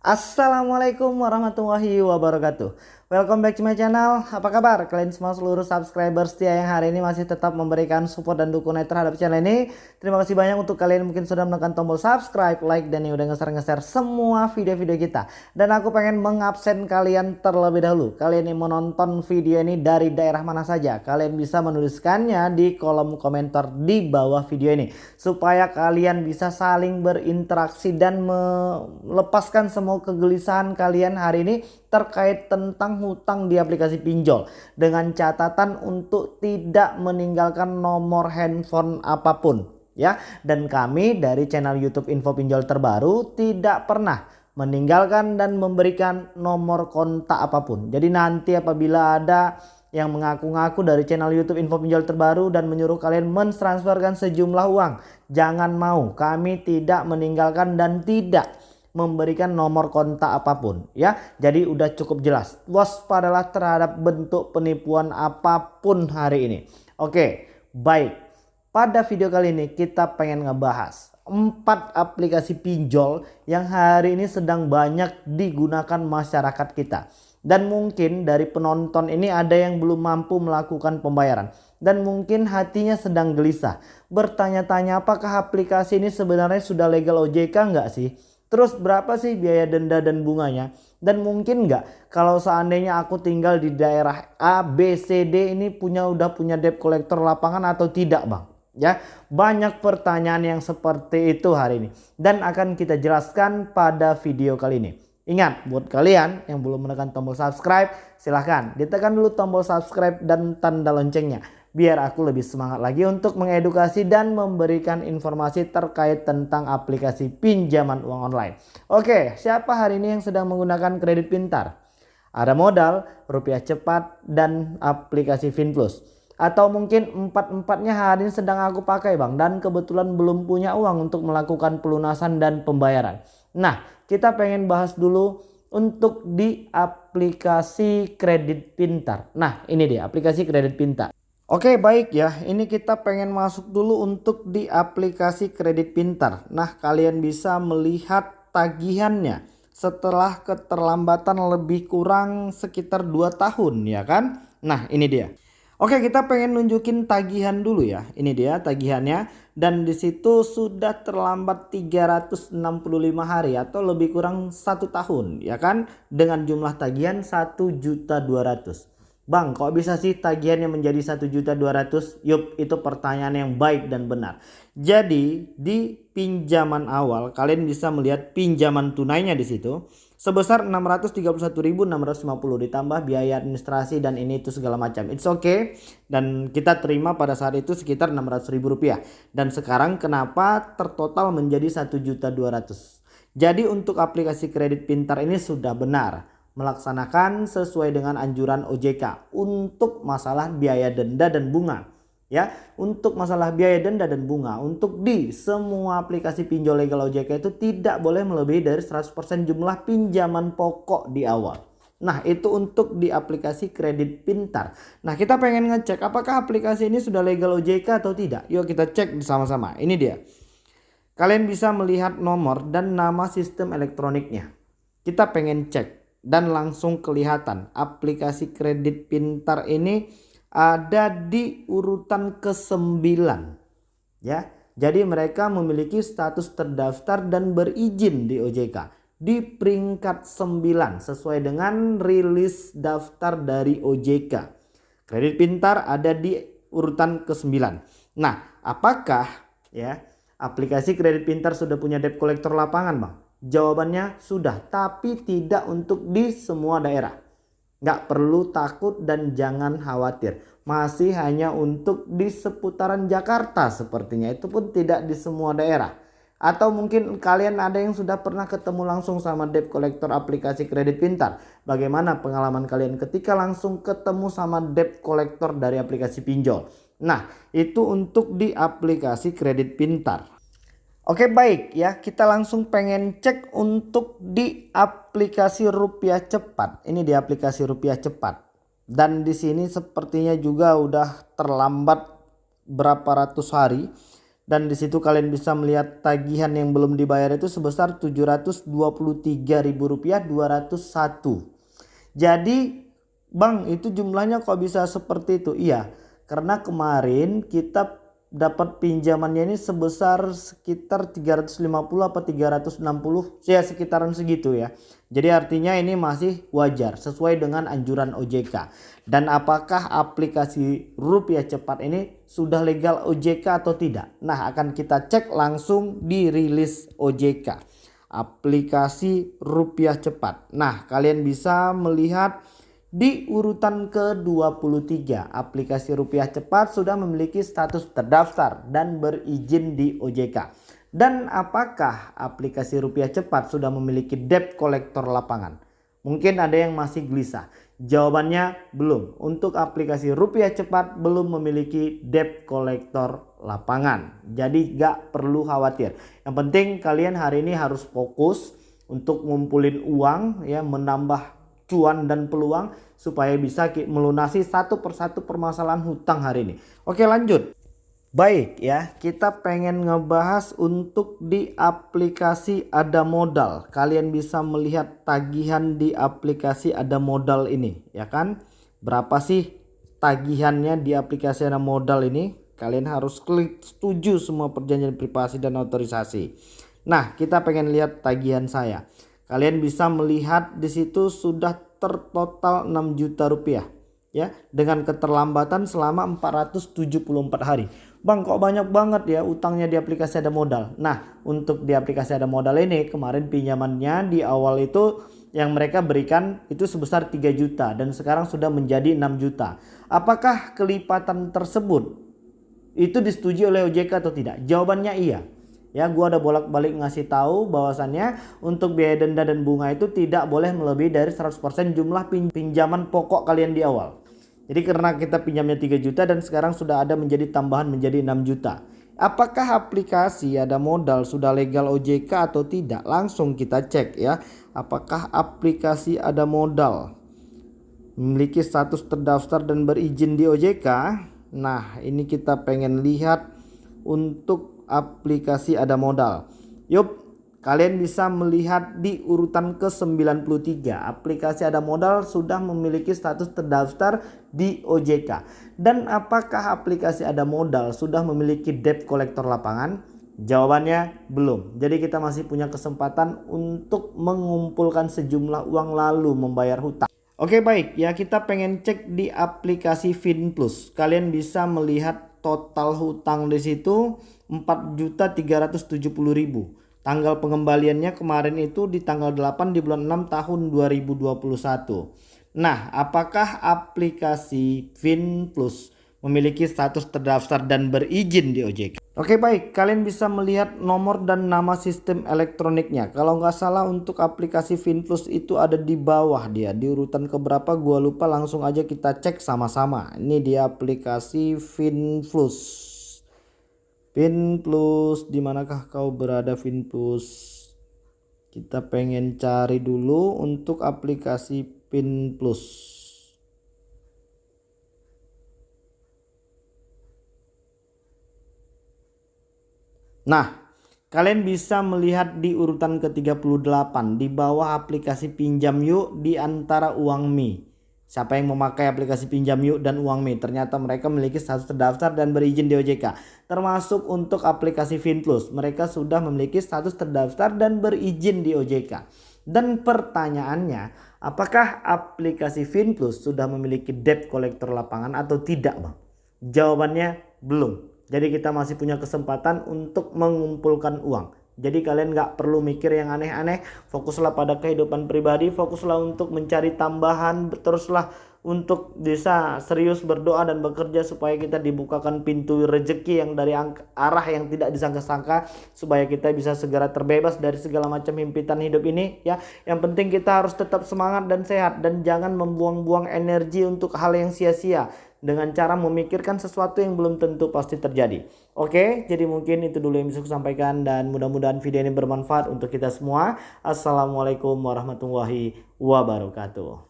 Assalamualaikum warahmatullahi wabarakatuh Welcome back to my channel. Apa kabar? Kalian semua seluruh subscriber setia yang hari ini masih tetap memberikan support dan dukungan terhadap channel ini. Terima kasih banyak untuk kalian mungkin sudah menekan tombol subscribe, like dan yang udah nge-share semua video-video kita. Dan aku pengen mengabsen kalian terlebih dahulu. Kalian yang menonton video ini dari daerah mana saja Kalian bisa menuliskannya di kolom komentar di bawah video ini. Supaya kalian bisa saling berinteraksi dan melepaskan semua kegelisahan kalian hari ini terkait tentang hutang di aplikasi pinjol. Dengan catatan untuk tidak meninggalkan nomor handphone apa pun ya. Dan kami dari channel YouTube Info Pinjol terbaru tidak pernah meninggalkan dan memberikan nomor kontak apa pun. Jadi nanti apabila ada yang mengaku-ngaku dari channel YouTube Info Pinjol terbaru dan menyuruh kalian mentransferkan sejumlah uang jangan mau. Kami tidak meninggalkan dan tidak memberikan nomor kontak apa pun ya. Jadi udah cukup jelas. Waspadalah terhadap bentuk penipuan apa pun hari ini. Oke, baik. Pada video kali ini kita pengen ngebahas empat aplikasi pinjol yang hari ini sedang banyak digunakan masyarakat kita. Dan mungkin dari penonton ini ada yang belum mampu melakukan pembayaran. Dan mungkin hatinya sedang gelisah. Bertanya-tanya apakah aplikasi ini sebenarnya sudah legal OJK nggak sih? Terus berapa sih biaya denda dan bunganya? Dan mungkin nggak kalau seandainya aku tinggal di daerah A, B, C, D ini punya udah punya debt collector lapangan atau tidak bang? Ya banyak pertanyaan yang seperti itu hari ini. Dan akan kita jelaskan pada video kali ini. Ingat buat kalian yang belum menekan tombol subscribe silahkan ditekan dulu tombol subscribe dan tanda loncengnya biar aku lebih semangat lagi untuk mengedukasi dan memberikan informasi terkait tentang aplikasi pinjaman uang online. Oke, siapa hari ini yang sedang menggunakan kredit pintar? Ada modal, rupiah cepat, dan aplikasi FinPlus. Atau mungkin empat-empatnya hari ini sedang aku pakai bang dan kebetulan belum punya uang untuk melakukan pelunasan dan pembayaran. Nah, kita pengen bahas dulu untuk di aplikasi kredit pintar. Nah, ini dia aplikasi kredit pintar. Oke baik ya ini kita pengen masuk dulu untuk di aplikasi kredit pintar. Nah kalian bisa melihat tagihannya setelah keterlambatan lebih kurang sekitar 2 tahun ya kan. Nah ini dia. Oke kita pengen nunjukin tagihan dulu ya. Ini dia tagihannya dan di situ sudah terlambat 365 hari atau lebih kurang satu tahun ya kan dengan jumlah tagihan 1.200. Bang kok bisa sih tagihannya menjadi 1.200 Yup itu pertanyaan yang baik dan benar Jadi di pinjaman awal kalian bisa melihat pinjaman tunainya di situ sebesar 631.650 ditambah biaya administrasi dan ini itu segala macam. It's okay dan kita terima pada saat itu sekitar 600.000 rupiah. Dan sekarang kenapa tertotal menjadi 1.200? Jadi untuk aplikasi kredit pintar ini sudah benar melaksanakan sesuai dengan anjuran OJK untuk masalah biaya denda dan bunga ya. Untuk masalah biaya denda dan bunga untuk di semua aplikasi pinjol legal OJK itu tidak boleh melebihi dari 100% jumlah pinjaman pokok di awal. Nah itu untuk di aplikasi kredit pintar. Nah kita pengen ngecek apakah aplikasi ini sudah legal OJK atau tidak. Yuk kita cek bersama-sama ini dia. Kalian bisa melihat nomor dan nama sistem elektroniknya. Kita pengen cek dan langsung kelihatan aplikasi kredit pintar ini ada di urutan ke-9 ya. Jadi mereka memiliki status terdaftar dan berizin di OJK di peringkat 9 sesuai dengan rilis daftar dari OJK. Kredit pintar ada di urutan ke-9. Nah, apakah ya aplikasi kredit pintar sudah punya debt collector lapangan, Bang? Jawabannya sudah, tapi tidak untuk di semua daerah. Nggak perlu takut dan jangan khawatir. Masih hanya untuk di seputaran Jakarta sepertinya. Itu pun tidak di semua daerah. Atau mungkin kalian ada yang sudah pernah ketemu langsung sama debt collector aplikasi kredit pintar. Bagaimana pengalaman kalian ketika langsung ketemu sama debt collector dari aplikasi pinjol. Nah itu untuk di aplikasi kredit pintar. Oke baik ya kita langsung pengen cek untuk di aplikasi rupiah cepat. Ini di aplikasi rupiah cepat. Dan di sini sepertinya juga udah terlambat berapa ratus hari. dan di situ kalian bisa melihat tagihan yang belum dibayar itu sebesar Rp723.201. Jadi Bang itu jumlahnya kok bisa seperti itu? Iya karena kemarin kita dapat pinjamannya ini sebesar sekitar 350 apa 360 ya sekitaran segitu ya. Jadi artinya ini masih wajar sesuai dengan anjuran OJK. Dan apakah aplikasi rupiah cepat ini sudah legal OJK atau tidak? Nah akan kita cek langsung di rilis OJK. Aplikasi rupiah cepat. Nah kalian bisa melihat di urutan ke-23, aplikasi rupiah cepat sudah memiliki status terdaftar dan berizin di OJK. Dan apakah aplikasi rupiah cepat sudah memiliki debt collector lapangan? Mungkin ada yang masih gelisah. Jawabannya belum. Untuk aplikasi rupiah cepat belum memiliki debt collector lapangan. Jadi gak perlu khawatir. Yang penting kalian hari ini harus fokus untuk ngumpulin uang ya menambah cuan dan peluang supaya bisa melunasi satu persatu permasalahan hutang hari ini. Oke lanjut. Baik ya, kita pengen ngebahas untuk di aplikasi ada modal. Kalian bisa melihat tagihan di aplikasi ada modal ini, ya kan? Berapa sih tagihannya di aplikasi ada modal ini? Kalian harus klik setuju semua perjanjian privasi dan otorisasi. Nah, kita pengen lihat tagihan saya. Kalian bisa melihat di situ sudah tertotal 6 juta rupiah ya dengan keterlambatan selama 474 hari. Bang kok banyak banget ya utangnya di aplikasi ada modal. Nah untuk di aplikasi ada modal ini kemarin pinjamannya di awal itu yang mereka berikan itu sebesar 3 juta dan sekarang sudah menjadi 6 juta. Apakah kelipatan tersebut itu disetujui oleh OJK atau tidak? Jawabannya iya. Ya, gua ada bolak-balik ngasih tahu bahwasannya untuk biaya denda dan bunga itu tidak boleh melebihi dari 100% jumlah pinjaman pokok kalian di awal. Jadi karena kita pinjamnya 3 juta dan sekarang sudah ada menjadi tambahan menjadi 6 juta. Apakah aplikasi ada modal sudah legal OJK atau tidak? Langsung kita cek ya. Apakah aplikasi ada modal memiliki status terdaftar dan berizin di OJK? Nah, ini kita pengen lihat untuk aplikasi ada modal. Yup, kalian bisa melihat di urutan ke-93. Aplikasi ada modal sudah memiliki status terdaftar di OJK. Dan apakah aplikasi ada modal sudah memiliki debt collector lapangan? Jawabannya belum. Jadi kita masih punya kesempatan untuk mengumpulkan sejumlah uang lalu membayar hutang. Oke baik ya kita pengen cek di aplikasi FinPlus. Kalian bisa melihat total hutang di situ 4.370.000. Tanggal pengembaliannya kemarin itu di tanggal 8 di bulan 6 tahun 2021. Nah, apakah aplikasi FinPlus memiliki status terdaftar dan berizin di OJK? Oke baik, kalian bisa melihat nomor dan nama sistem elektroniknya. Kalau nggak salah untuk aplikasi FinPlus itu ada di bawah dia. Di urutan keberapa gua lupa langsung aja kita cek sama-sama. Ini di aplikasi FinPlus. FinPlus, di manakah kau berada FinPlus? Kita pengen cari dulu untuk aplikasi FinPlus. Nah, kalian bisa melihat di urutan ke-38 di bawah aplikasi pinjam yuk di antara uang Mi. Siapa yang memakai aplikasi pinjam yuk dan uang Mi? Ternyata mereka memiliki status terdaftar dan berizin di OJK. Termasuk untuk aplikasi FinPlus. Mereka sudah memiliki status terdaftar dan berizin di OJK. Dan pertanyaannya, apakah aplikasi FinPlus sudah memiliki debt collector lapangan atau tidak bang? Jawabannya belum. Jadi kita masih punya kesempatan untuk mengumpulkan uang. Jadi kalian nggak perlu mikir yang aneh-aneh. Fokuslah pada kehidupan pribadi. Fokuslah untuk mencari tambahan. Teruslah untuk bisa serius berdoa dan bekerja supaya kita dibukakan pintu rezeki yang dari arah yang tidak disangka-sangka supaya kita bisa segera terbebas dari segala macam himpitan hidup ini ya yang penting kita harus tetap semangat dan sehat dan jangan membuang-buang energi untuk hal yang sia-sia dengan cara memikirkan sesuatu yang belum tentu pasti terjadi. Oke, jadi mungkin itu dulu yang bisa saya sampaikan dan mudah-mudahan video ini bermanfaat untuk kita semua. Assalamualaikum warahmatullahi wabarakatuh.